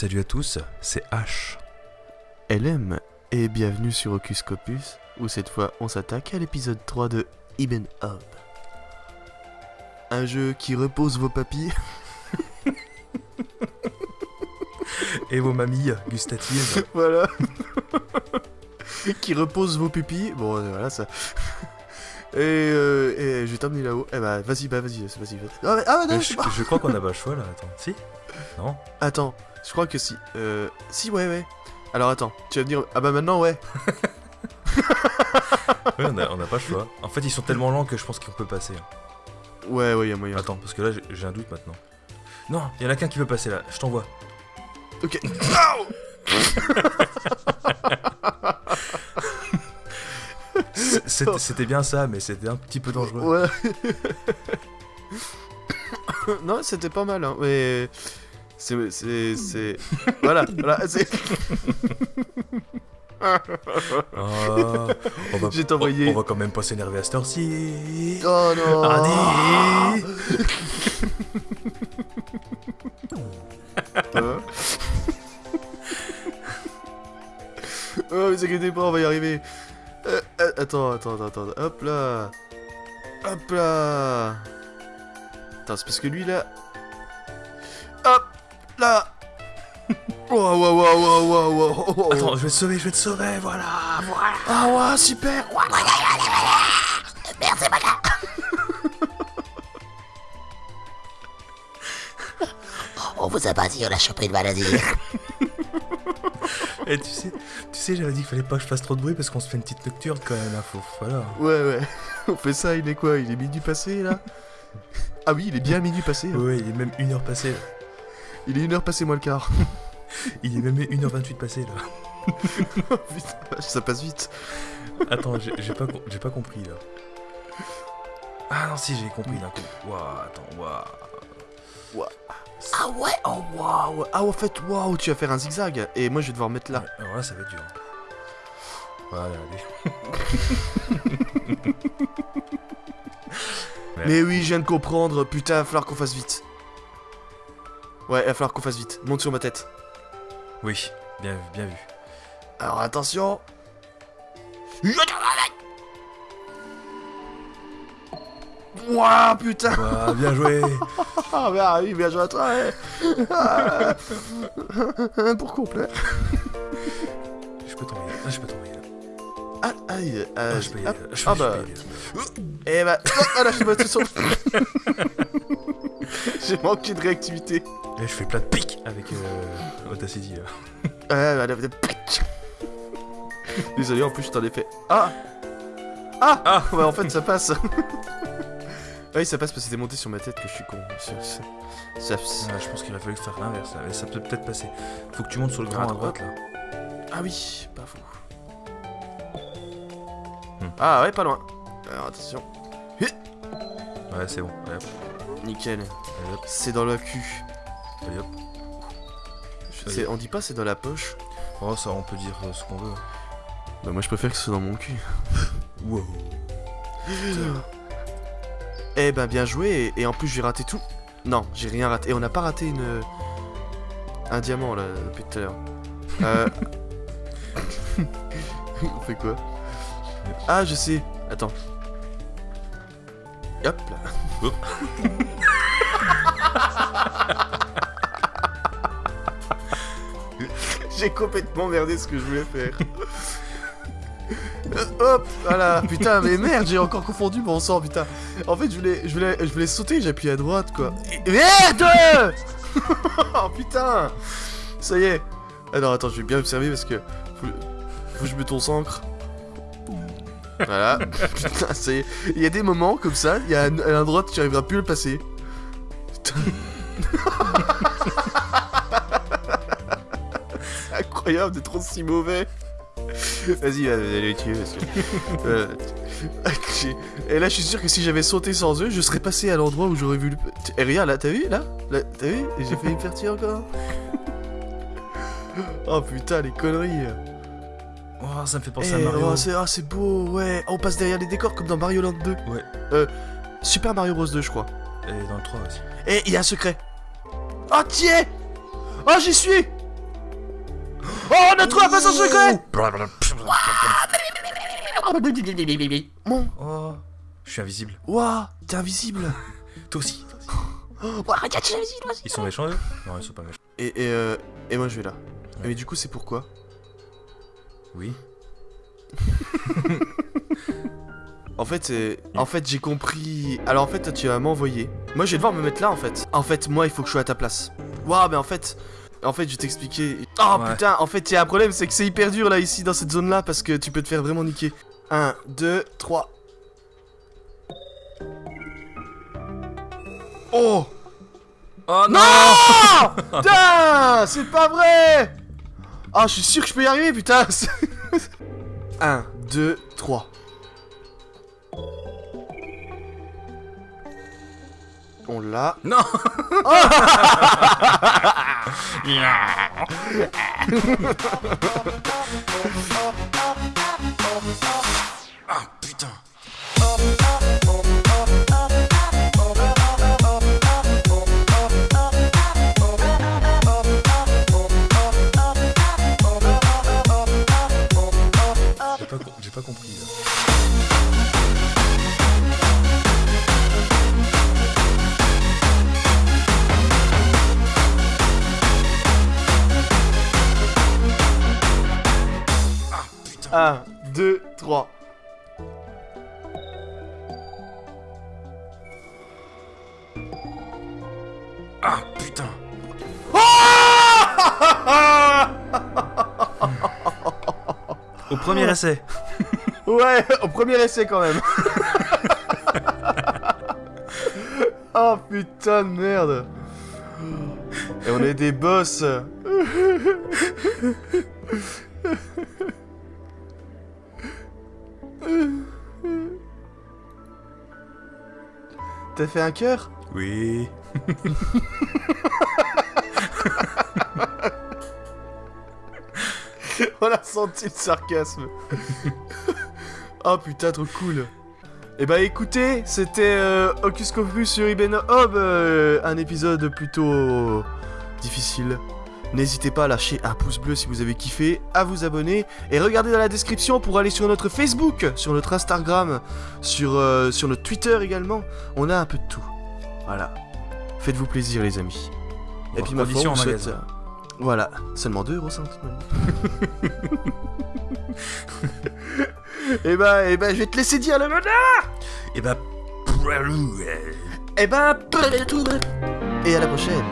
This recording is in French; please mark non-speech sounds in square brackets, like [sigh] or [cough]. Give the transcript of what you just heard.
Salut à tous, c'est H. LM et bienvenue sur Ocus Copus, où cette fois on s'attaque à l'épisode 3 de Ibn Hob. Un jeu qui repose vos papilles. [laughs] Et vos mamies gustatives. [laughs] voilà. qui repose vos pupilles. Bon, euh, voilà ça. Et, euh, et je vais t'emmener là-haut. Eh bah, vas-y, bah, vas-y, vas-y. vas-y. Ah, mais- ah, mais non, Mais je- je, je crois qu'on n'a pas le choix là, attends. Si? Non? Attends, je crois que si. Euh, si, ouais, ouais. Alors attends, tu vas me dire. Ah bah maintenant, ouais. [laughs] Ouais, on n'a on pas le choix. En fait, ils sont tellement lents que je pense qu'on peut passer. hein. Ouais, ouais, y'a moyen. Attends, parce que là, j'ai- un doute maintenant. Non, il y en a qu'un qui peut passer là, je t'envoie. Ok. C'était bien ça, mais c'était un petit peu dangereux. Ouais. non, c'était pas mal, hein, mais. C'est. C'est. voilà, voilà, c'est. Oh, on va, Je vais t'envoyer- on, on va quand même pas s'énerver à cette heure-ci. Oh non [laughs] vous inquiétez pas, on va y arriver. Euh, euh, attends, attends, attends, attends. Hop là. Hop là. Attends, c'est parce que lui là. Hop là. Wow, wow, wow, wow, wow. Attends, je vais te sauver, je vais te sauver, voilà, voilà. Ah ouais, super. [laughs] On vous a pas dit, on a chopé une maladie. [laughs] Et tu sais, tu sais, j'avais dit qu'il fallait pas que je fasse trop de bruit parce qu'on se fait une petite nocturne quand même, hein, faut, voilà. Ouais, ouais. [laughs] On fait ça, il est quoi Il est minuit passé là? [laughs] Ah oui, il est bien minuit passé. hein. Ouais, il est même 1h passée. là. Il est une heure passé moins le quart. [laughs] Il est même 1h28 passé là. Putain, ça passe vite. Attends, j'ai pas, com- pas compris là. Ah non, si, j'ai compris d'un coup. Waouh, attends, waouh. Ah ouais? Oh waouh Ah en fait, waouh, tu vas faire un zigzag. Et moi je vais devoir mettre là. Ouais, Alors là, ça va être dur. Voilà, allez. Ouais. [laughs] Mais oui, je viens de comprendre. Putain, il va falloir qu'on fasse vite. Ouais, il va falloir qu'on fasse vite. Monte sur ma tête. Oui, bien vu, bien vu. Alors attention. Waouh, putain Waouh, bien joué [laughs] Ah bah oui, bien joué à toi ouais. Ah. Pour complet. Je peux tomber, ah, je peux tomber là. Ah, aïe, euh, Ah, je peux y aller. Je Ah peux- bah, et bah, oh, ah là, je me suis [laughs] J'ai manqué de réactivité. Et je fais plein de pics avec euh, Audacity là. Ah, bah, là, là, pic. Désolé, en plus, je t'en ai fait. Ah Ah Ah Ouais, en fait, ça passe. Oui, ça passe parce que c'était monté sur ma tête que je suis con. Ça, ça- ça- ça- Ouais, je pense qu'il aurait fallu faire l'inverse mais ça peut peut-être passer. Faut que tu montes sur le grand Ah, à droite là. Ah oui, pas fou. Hmm. Ah ouais, pas loin. Alors attention. Ouais, c'est bon. Allez hop, Nickel. C'est dans le cul. allez hop. On dit pas c'est dans la poche. Oh, ça, on peut dire euh, ce qu'on veut. Bah moi je préfère que ce soit dans mon cul. Wow. [laughs] Eh ben bien joué et, et en plus j'ai raté tout. Non, j'ai rien raté. Et on n'a pas raté une un diamant là depuis tout à l'heure. Euh... [laughs] on fait quoi? Ah je sais. Attends. Hop là. Hop. [laughs] j'ai complètement merdé ce que je voulais faire. [laughs] Euh, Hop, voilà, putain, mais merde, j'ai encore confondu mon sang, putain. En fait, je voulais, je voulais, je voulais sauter, j'ai appuyé à droite, quoi. Merde [laughs] Oh putain Ça y est. Alors attends, je vais bien observer parce que faut, que je me concentre. Voilà. [laughs] putain, ça y est. Il y a des moments comme ça, il y a un, un endroit tu arriveras plus à le passer. [laughs] Putain. Incroyable d'être aussi mauvais. Vas-y, va, allez le tuer euh, Et là, je suis sûr que si j'avais sauté sans eux, je serais passé à l'endroit où j'aurais vu le. Et regarde, là, t'as vu, là, Là, T'as vu? J'ai failli me faire encore. oh putain, les conneries. Oh, ça me fait penser Eh, à Mario. oh, c'est ah, c'est beau, ouais. Oh, on passe derrière les décors comme dans Mario Land 2. Ouais. Euh, Super Mario Bros 2, je crois. Et dans le 3 aussi. Et il y a un secret. Oh, tiens Oh, j'y suis Oh, on a trouvé un passage secret Mon... Oh, je suis invisible. Ouah, t'es invisible Toi aussi. Ils sont méchants eux Non, ils sont pas méchants. et, et, euh, et moi, je vais là. Ouais. Mais du coup, c'est pourquoi Oui. [laughs] En fait, en fait, j'ai compris. Alors en fait, toi, tu vas m'envoyer. Moi, je vais devoir me mettre là, en fait. En fait, moi, il faut que je sois à ta place. Waouh, mais en fait, en fait, je vais t'expliquer. Oh Ouais. putain, en fait, il y a un problème, c'est que c'est hyper dur là ici dans cette zone-là parce que tu peux te faire vraiment niquer. 1, 2, 3. Oh Oh Non [laughs] Putain C'est pas vrai Ah, je suis sûr que je peux y arriver, putain 1, 2, 3. On l'a. Non [laughs] [laughs] [laughs] 2, 3. Ah putain Au premier essai Ouais, au premier essai quand même. oh putain de merde. Et on est des boss. T'as fait un cœur? Oui [laughs] On a senti le sarcasme. [laughs] oh putain, trop cool. Eh bah écoutez, c'était euh, Hocus sur Ibn Hob, euh, un épisode plutôt difficile. N'hésitez pas à lâcher un pouce bleu si vous avez kiffé, à vous abonner et regardez dans la description pour aller sur notre Facebook, sur notre Instagram, sur, euh, sur notre Twitter également. On a un peu de tout. Voilà. Faites-vous plaisir les amis. Et puis ma foi, vous souhaite... euh, Voilà, seulement 2 euros. Et bah, et bah, je vais te laisser dire le mot Et bah... Et ben, et à la prochaine.